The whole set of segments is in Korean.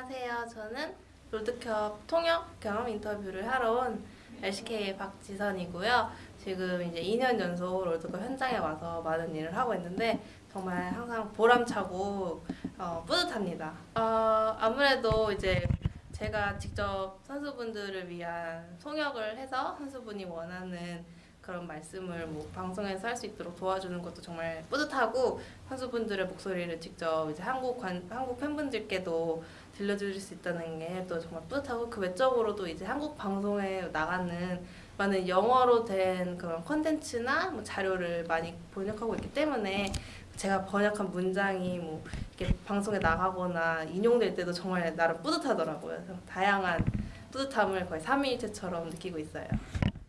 안녕하세요. 저는 롤드컵 통역 경험 인터뷰를 하러 온 LCK의 박지선이고요. 지금 이제 2년 연속 롤드컵 현장에 와서 많은 일을 하고 있는데 정말 항상 보람차고 어, 뿌듯합니다. 어, 아무래도 이제 제가 직접 선수분들을 위한 통역을 해서 선수분이 원하는 그런 말씀을 뭐 방송에서 할 수 있도록 도와주는 것도 정말 뿌듯하고 선수분들의 목소리를 직접 이제 한국 관, 한국 팬분들께도 들려드릴 수 있다는 게 또 정말 뿌듯하고 그 외적으로도 이제 한국 방송에 나가는 많은 영어로 된 그런 콘텐츠나 뭐 자료를 많이 번역하고 있기 때문에 제가 번역한 문장이 뭐 이렇게 방송에 나가거나 인용될 때도 정말 나름 뿌듯하더라고요. 다양한 뿌듯함을 거의 삼위일체처럼 느끼고 있어요.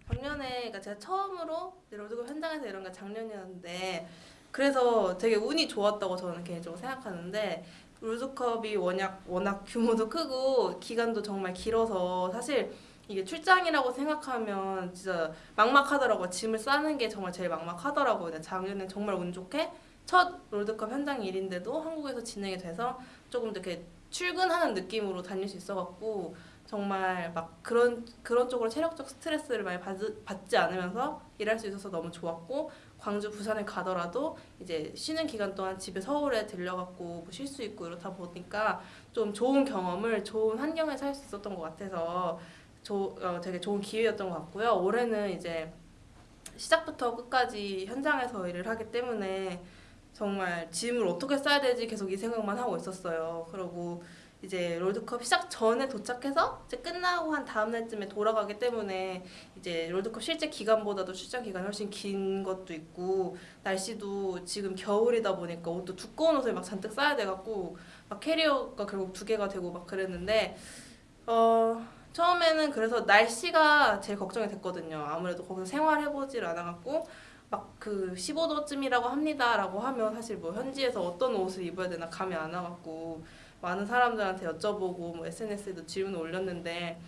작년에 그러니까 제가 처음으로 롤드컵 현장에서 이런 게 작년이었는데 그래서 되게 운이 좋았다고 저는 개인적으로 생각하는데 롤드컵이 워낙 워낙 규모도 크고 기간도 정말 길어서 사실 이게 출장이라고 생각하면 진짜 막막하더라고요. 짐을 싸는 게 정말 제일 막막하더라고요. 작년에 정말 운 좋게 첫 롤드컵 현장 일인데도 한국에서 진행이 돼서 조금 더 이렇게 출근하는 느낌으로 다닐 수 있어갖고 정말 막 그런 그런 쪽으로 체력적 스트레스를 많이 받, 받지 않으면서 일할 수 있어서 너무 좋았고 광주 부산에 가더라도 이제 쉬는 기간 동안 집에 서울에 들려갖고 뭐 쉴수 있고 이렇다 보니까 좀 좋은 경험을 좋은 환경에서 할 수 있었던 것 같아서 조, 어, 되게 좋은 기회였던 것 같고요. 올해는 이제 시작부터 끝까지 현장에서 일을 하기 때문에 정말 짐을 어떻게 싸야 되지 계속 이 생각만 하고 있었어요. 그리고 이제 롤드컵 시작 전에 도착해서 이제 끝나고 한 다음 날쯤에 돌아가기 때문에 이제 롤드컵 실제 기간보다도 출장 기간이 훨씬 긴 것도 있고 날씨도 지금 겨울이다 보니까 옷도 두꺼운 옷을 막 잔뜩 싸야 돼갖고 막 캐리어가 결국 두 개가 되고 막 그랬는데 어 처음에는 그래서 날씨가 제일 걱정이 됐거든요. 아무래도 거기서 생활해보질 않아갖고 막 그 15도쯤이라고 합니다라고 하면 사실 뭐 현지에서 어떤 옷을 입어야 되나 감이 안 와갖고 많은 사람들한테 여쭤보고 뭐 SNS에도 질문을 올렸는데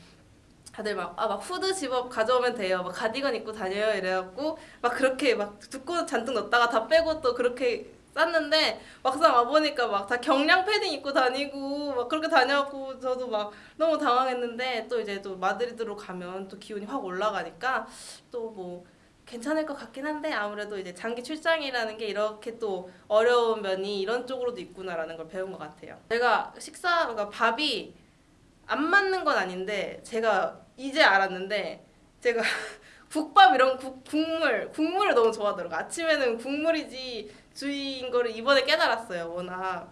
다들 막, 아, 막 후드 집업 가져오면 돼요. 막 가디건 입고 다녀요. 이래갖고, 막 그렇게 막 두꺼운 잔뜩 넣었다가 다 빼고 또 그렇게 쌌는데, 막상 와보니까 막 다 경량 패딩 입고 다니고, 막 그렇게 다녀갖고, 저도 막 너무 당황했는데, 또 이제 또 마드리드로 가면 또 기온이 확 올라가니까, 또 뭐, 괜찮을 것 같긴 한데 아무래도 이제 장기 출장이라는 게 이렇게 또 어려운 면이 이런 쪽으로도 있구나라는 걸 배운 것 같아요. 제가 식사, 그러니까 밥이 안 맞는 건 아닌데 제가 이제 알았는데 제가 국밥 이런 국, 국물, 국물을 너무 좋아하더라고요. 아침에는 국물이지 주의인 거를 이번에 깨달았어요. 워낙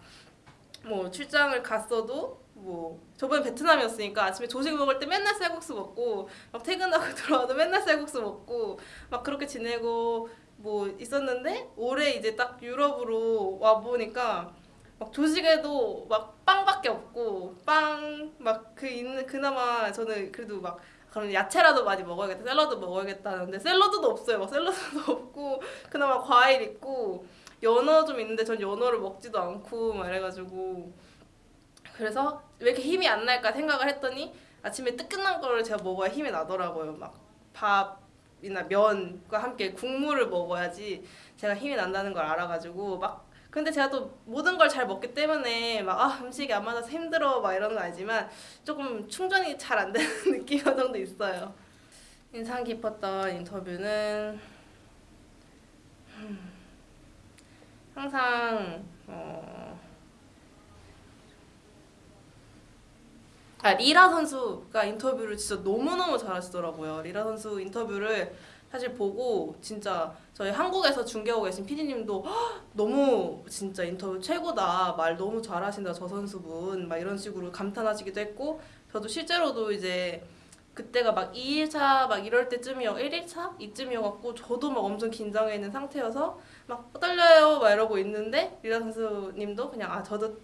뭐 출장을 갔어도 뭐 저번에 베트남이었으니까 아침에 조식 먹을 때 맨날 쌀국수 먹고 막 퇴근하고 들어와도 맨날 쌀국수 먹고 막 그렇게 지내고 뭐 있었는데 올해 이제 딱 유럽으로 와 보니까 막 조식에도 막 빵밖에 없고 빵 막 그 있는 그나마 저는 그래도 막 그럼 야채라도 많이 먹어야겠다 샐러드 먹어야겠다는데 샐러드도 없어요. 막 샐러드도 없고 그나마 과일 있고 연어 좀 있는데 전 연어를 먹지도 않고 막 이래가지고 그래서 왜 이렇게 힘이 안 날까 생각을 했더니 아침에 뜨끈한 거를 제가 먹어야 힘이 나더라고요. 막 밥이나 면과 함께 국물을 먹어야지 제가 힘이 난다는 걸 알아가지고 막 근데 제가 또 모든 걸 잘 먹기 때문에 막 아, 음식이 안 맞아서 힘들어 막 이런 건 아니지만 조금 충전이 잘 안 되는 느낌 정도 있어요. 인상 깊었던 인터뷰는 항상 어, 아 리라 선수가 인터뷰를 진짜 너무너무 잘하시더라고요. 리라 선수 인터뷰를 사실 보고 진짜 저희 한국에서 중계하고 계신 PD님도 너무 진짜 인터뷰 최고다 말 너무 잘하신다 저 선수분 막 이런 식으로 감탄하시기도 했고 저도 실제로도 이제 그때가 막 2일차 막 이럴 때쯤이요 1일차? 이쯤이어갖고 저도 막 엄청 긴장해 있는 상태여서 막 떨려요. 막 이러고 있는데 리라 선수님도 그냥 아 저도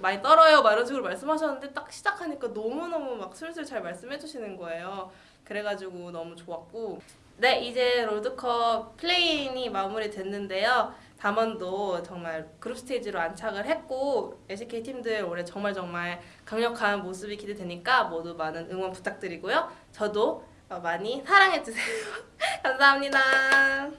많이 떨어요. 막 이런 식으로 말씀하셨는데 딱 시작하니까 너무너무 막 술술 잘 말씀해 주시는 거예요. 그래가지고 너무 좋았고 네 이제 롤드컵 play-in이 마무리됐는데요 담원도 정말 그룹 스테이지로 안착을 했고 LCK 팀들 올해 정말 정말 강력한 모습이 기대되니까 모두 많은 응원 부탁드리고요. 저도 많이 사랑해주세요. 감사합니다